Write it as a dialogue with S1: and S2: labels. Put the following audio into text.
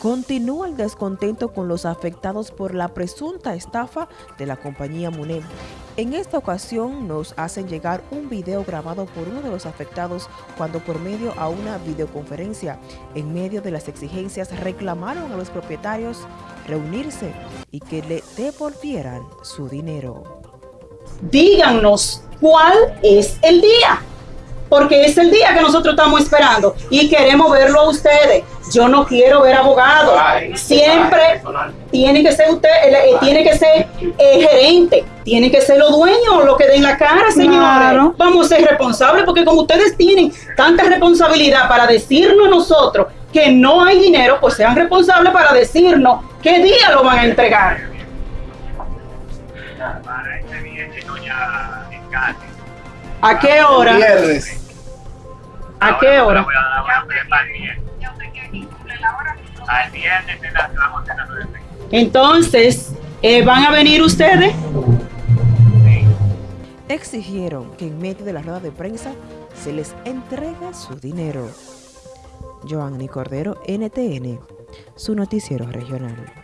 S1: Continúa el descontento con los afectados por la presunta estafa de la compañía MUNEM. En esta ocasión nos hacen llegar un video grabado por uno de los afectados cuando por medio a una videoconferencia, en medio de las exigencias, reclamaron a los propietarios reunirse y que le devolvieran su dinero.
S2: Díganos cuál es el día porque es el día que nosotros estamos esperando y queremos verlo a ustedes. Yo no quiero ver abogados. Siempre tiene que ser usted, eh, tiene que ser eh, gerente, tiene que ser los dueños lo que den la cara, señores. Vamos a ser responsables porque como ustedes tienen tanta responsabilidad para decirnos a nosotros que no hay dinero, pues sean responsables para decirnos qué día lo van a entregar. ¿A qué hora? ¿A qué hora? Entonces, eh, ¿van a venir ustedes?
S1: Exigieron que en medio de la rueda de prensa se les entregue su dinero. Joanny Cordero, NTN, su noticiero regional.